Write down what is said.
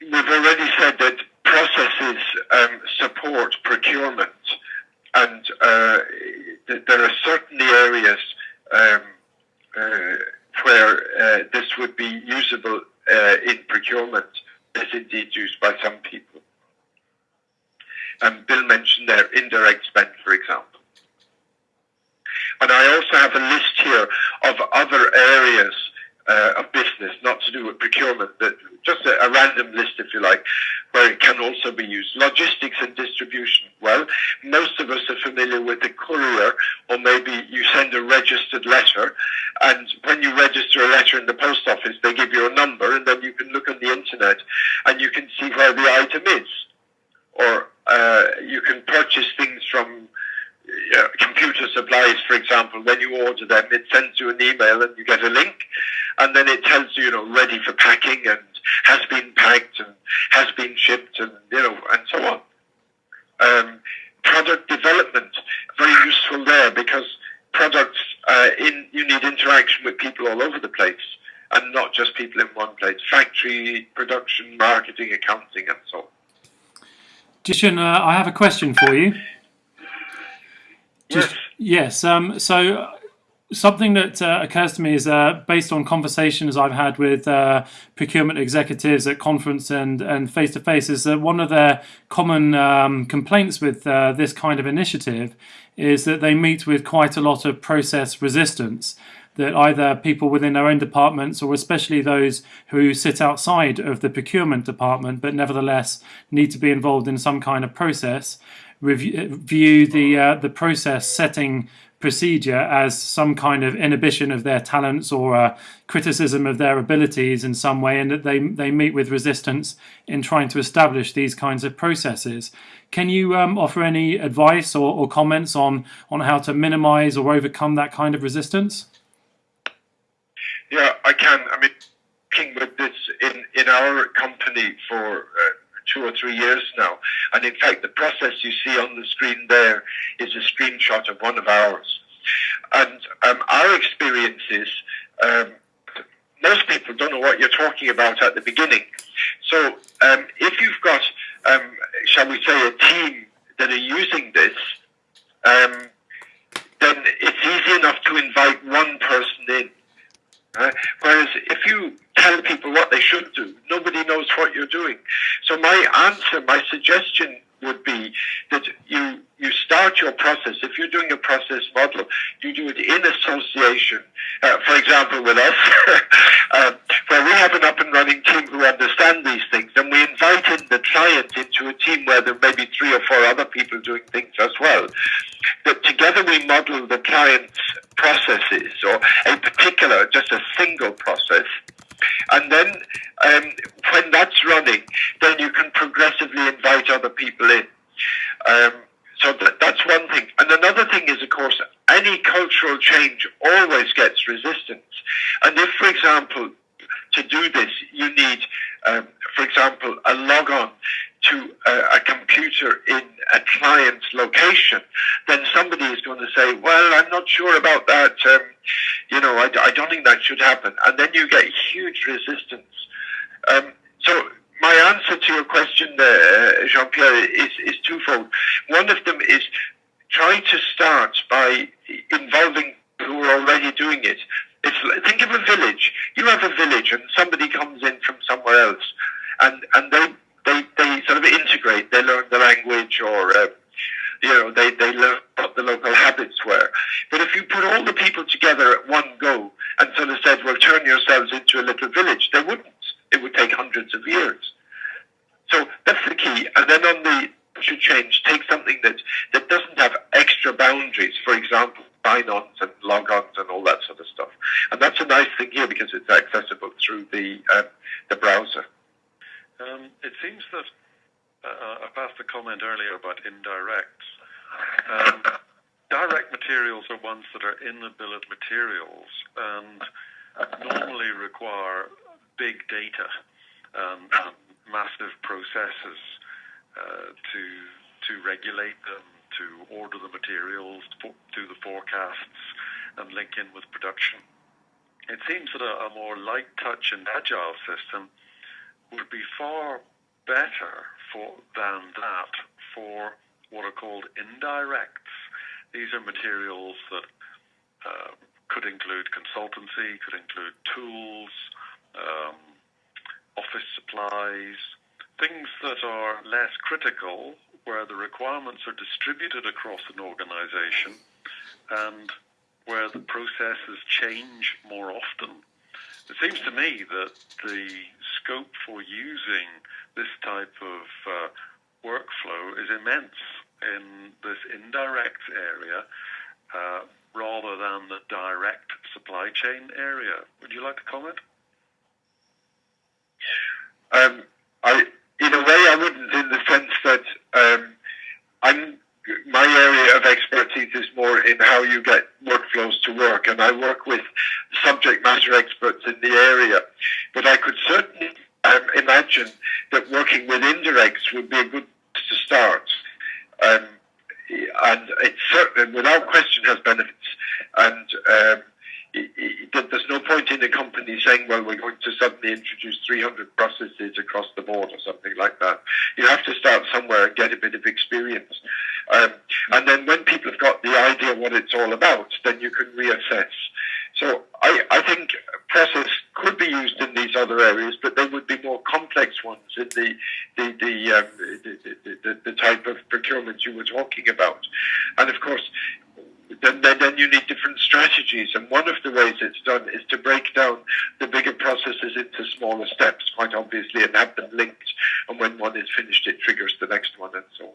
we've already said that processes um, support procurement, and uh, th- there are certainly areas um, uh, where uh, this would be usable uh, in procurement, as indeed used by some people. And Bill mentioned there indirect spend, for example. And I also have a list here of other areas uh, of business, not to do with procurement, but just a, a, random list, if you like, where it can also be used. Logistics and distribution. Well, most of us are familiar with the courier, or maybe you send a registered letter, and when you register a letter in the post office, they give you a number, and then you can look on the internet and you can see where the item is. Or uh, you can purchase things from uh, computer supplies, for example, when you order them, it sends you an email and you get a link, and then it tells you, you know, ready for packing and has been packed and has been shipped and, you know, and so on. Um, product development, very useful there because products, uh, in, you need interaction with people all over the place and not just people in one place. Factory, production, marketing, accounting, and so on. Jishan, uh, I have a question for you. Just, yes. yes um, so something that uh, occurs to me is uh, based on conversations I've had with uh, procurement executives at conference and and face to face is that one of their common um, complaints with uh, this kind of initiative is that they meet with quite a lot of process resistance. That either people within their own departments or especially those who sit outside of the procurement department but nevertheless need to be involved in some kind of process review, view the uh, the process setting procedure as some kind of inhibition of their talents or a criticism of their abilities in some way, and that they they meet with resistance in trying to establish these kinds of processes. Can you um, offer any advice or, or comments on on how to minimise or overcome that kind of resistance? Yeah, I can. I mean, with this in in our company for. Uh, two or three years now. And in fact, the process you see on the screen there is a screenshot of one of ours. And um, our experience is um, most people don't know what you're talking about at the beginning. So um, if you've got, um, shall we say, a team that are using this, um, then it's easy enough to invite one person in. Uh, whereas if you tell people what they should do, nobody knows what you're doing. So my answer, my suggestion would be that you you start your process. If you're doing a process model, you do it in association. Uh, for example, with us, uh, where we have an up and running team who understand these things, and we invite in the client into a team where there may be three or four other people doing things as well. That together we model the client's processes or a particular, just a single process and then um, when that's running, then you can progressively invite other people in. Um, so that, that's one thing. And another thing is, of course, any cultural change always gets resistance. And if, for example, to do this, you need, um, for example, a log on to a, a, computer in a client's location, then somebody is going to say, well, I'm not sure about that. Um, you know, I, I, don't think that should happen. And then you get huge resistance. Um, so my answer to your question there, Jean-Pierre, is, is twofold. One of them is try to start by involving who are already doing it. It's, think of a village. You have a village and somebody comes in from somewhere else and, and they they, they sort of integrate. They learn the language or, uh, you know, they, they learn what the local habits were. But if you put all the people together at one go and sort of said, well, turn yourselves into a little village, they wouldn't. It would take hundreds of years. So that's the key. And then on the should change, take something that, that doesn't have extra boundaries. For example, sign-ons and log-ons and all that sort of stuff. And that's a nice thing here because it's accessible through the um, the browser. Um, it seems that uh, I passed a comment earlier about indirect. Um, direct materials are ones that are in the bill of materials and normally require big data and, and massive processes uh, to to regulate them, to order the materials, to do the forecasts, and link in with production. It seems that a, a more light touch and agile system would be far better for than that for what are called indirects. These are materials that uh, could include consultancy, could include tools, um, office supplies, things that are less critical, where the requirements are distributed across an organization and where the processes change more often. It seems to me that the scope for using this type of uh, workflow is immense in this indirect area uh, rather than the direct supply chain area. Would you like to comment? Um, I, in a way, I wouldn't, in the sense that um, I'm my area of expertise is more in how you get workflows to work, and I work with subject matter experts in the area. But I could certainly imagine that working with indirects would be a good to start. Um, and it certainly, without question, has benefits. And um, there's no point in a company saying, well, we're going to suddenly introduce 300 processes across the board or something like that. You have to start somewhere and get a bit of experience. Um, and then when people have got the idea what it's all about, then you can reassess. So I, I think process could be used in other areas, but they would be more complex ones in the the the, um, the, the, the type of procurement you were talking about. And of course, then, then, then you need different strategies. And one of the ways it's done is to break down the bigger processes into smaller steps, quite obviously, and have them linked. And when one is finished, it triggers the next one and so on.